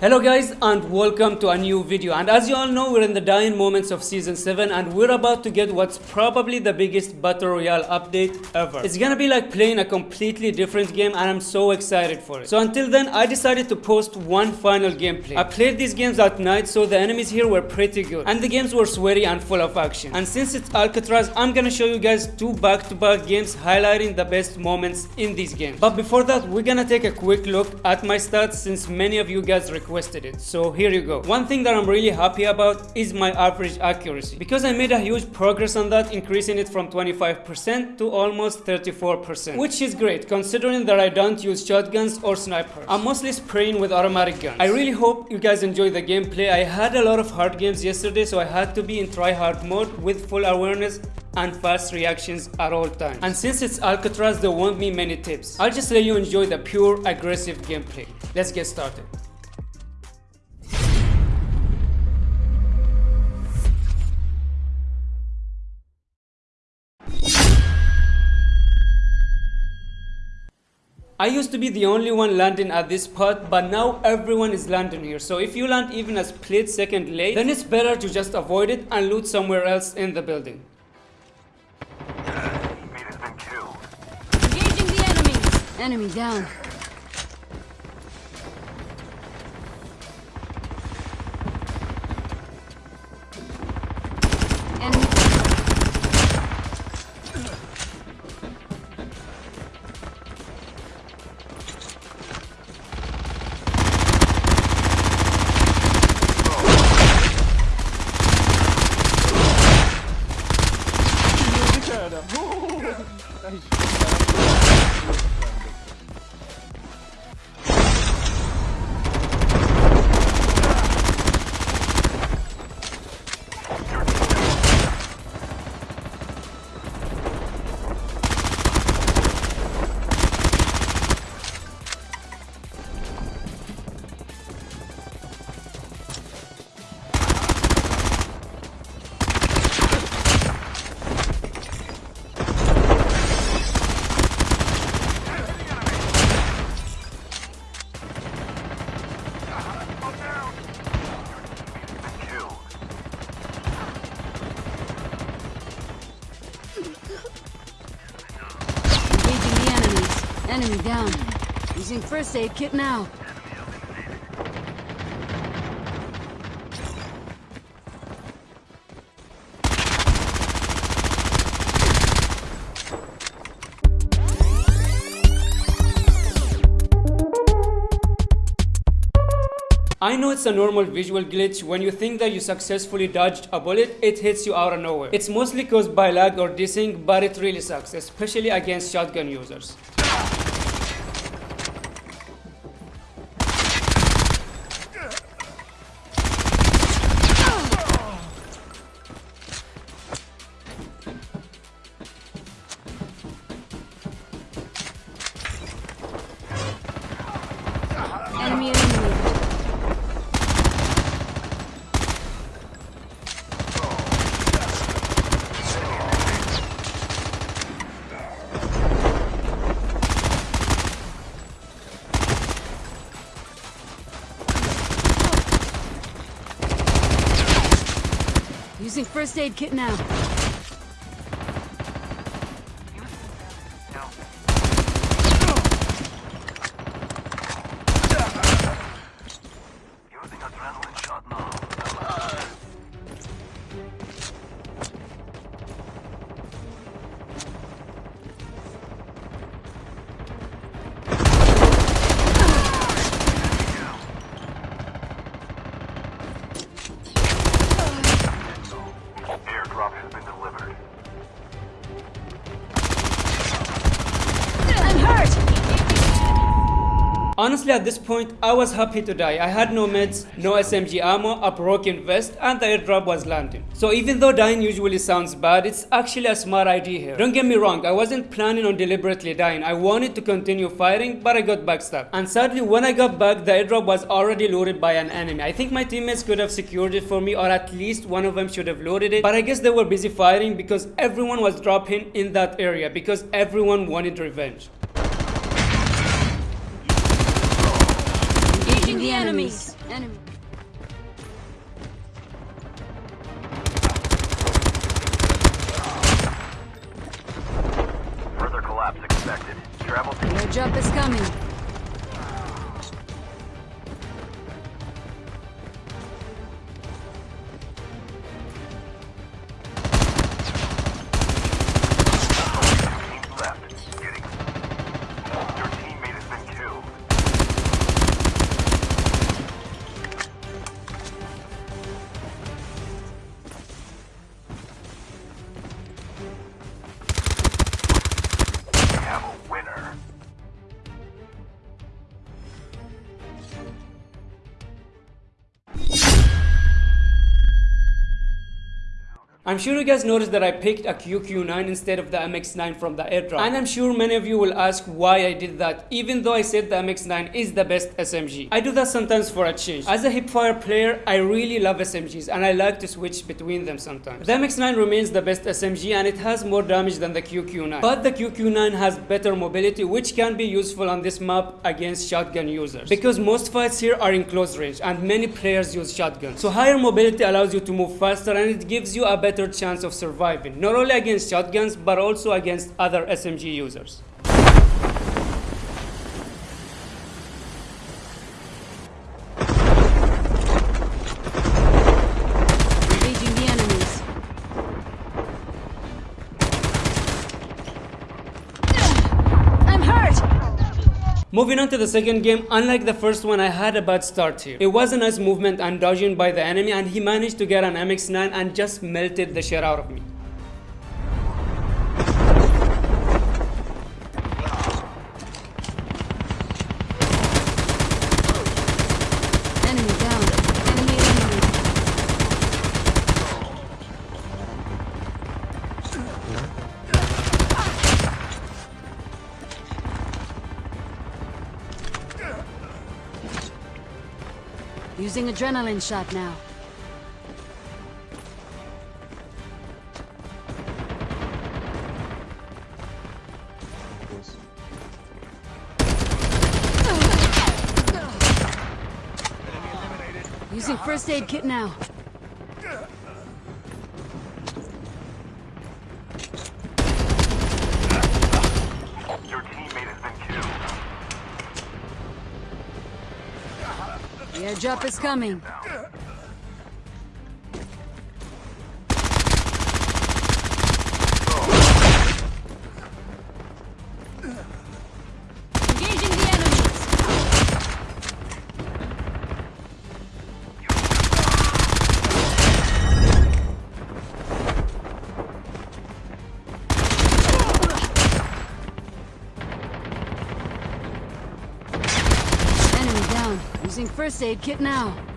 Hello guys and welcome to a new video and as you all know we're in the dying moments of season 7 and we're about to get what's probably the biggest battle royale update ever. It's gonna be like playing a completely different game and I'm so excited for it. So until then I decided to post one final gameplay. I played these games at night so the enemies here were pretty good and the games were sweaty and full of action. And since it's Alcatraz I'm gonna show you guys two back to back games highlighting the best moments in these games. But before that we're gonna take a quick look at my stats since many of you guys requested it so here you go one thing that i'm really happy about is my average accuracy because i made a huge progress on that increasing it from 25% to almost 34% which is great considering that i don't use shotguns or snipers i'm mostly spraying with automatic guns i really hope you guys enjoy the gameplay i had a lot of hard games yesterday so i had to be in try hard mode with full awareness and fast reactions at all times. And since it's Alcatraz, there won't be many tips. I'll just let you enjoy the pure aggressive gameplay. Let's get started. I used to be the only one landing at this spot, but now everyone is landing here. So if you land even a split second late, then it's better to just avoid it and loot somewhere else in the building. Engaging the enemies. Enemy down. Enemy down. Using first aid kit now. I know it's a normal visual glitch when you think that you successfully dodged a bullet, it hits you out of nowhere. It's mostly caused by lag or desync, but it really sucks, especially against shotgun users. First aid kit now. Honestly, at this point, I was happy to die. I had no meds, no SMG ammo, a broken vest, and the airdrop was landing. So even though dying usually sounds bad, it's actually a smart idea here. Don't get me wrong, I wasn't planning on deliberately dying. I wanted to continue fighting, but I got backstabbed. And sadly, when I got back, the airdrop was already loaded by an enemy. I think my teammates could have secured it for me, or at least one of them should have loaded it. But I guess they were busy fighting because everyone was dropping in that area because everyone wanted revenge. Engaging the enemies. Enemy. Further collapse expected. Travel to Airdrop is coming. I'm sure you guys noticed that I picked a QQ9 instead of the MX9 from the airdrop. And I'm sure many of you will ask why I did that, even though I said the MX9 is the best SMG. I do that sometimes for a change. As a hipfire player, I really love SMGs and I like to switch between them sometimes. The MX9 remains the best SMG and it has more damage than the QQ9. But the QQ9 has better mobility which can be useful on this map against shotgun users. Because most fights here are in close range and many players use shotguns. So higher mobility allows you to move faster and it gives you a better chance of surviving, not only against shotguns but also against other SMG users. Moving on to the second game, unlike the first one, I had a bad start here. It was a nice movement and dodging by the enemy and he managed to get an MX9 and just melted the shit out of me. Using adrenaline shot now. Using first aid kit now. The airdrop is coming. First aid kit now.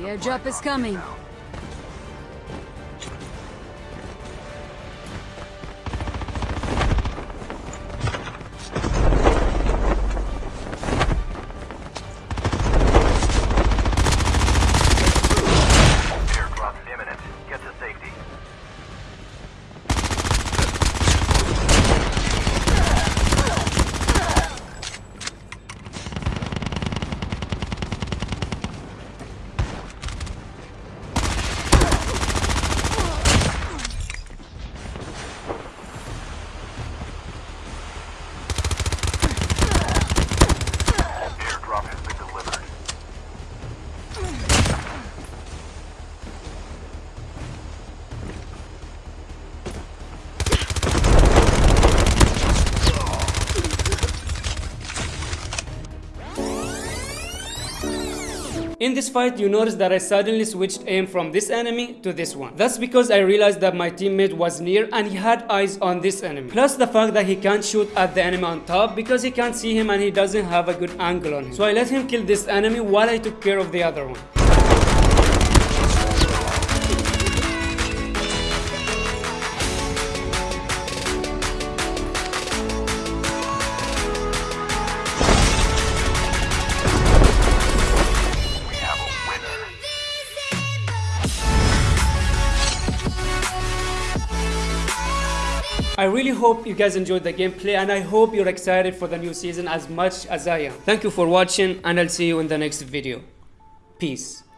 The airdrop is coming. In this fight, you notice that I suddenly switched aim from this enemy to this one. That's because I realized that my teammate was near and he had eyes on this enemy. Plus the fact that he can't shoot at the enemy on top because he can't see him and he doesn't have a good angle on him. So I let him kill this enemy while I took care of the other one. Hope you guys enjoyed the gameplay and I hope you're excited for the new season as much as I am. Thank you for watching and I'll see you in the next video. Peace.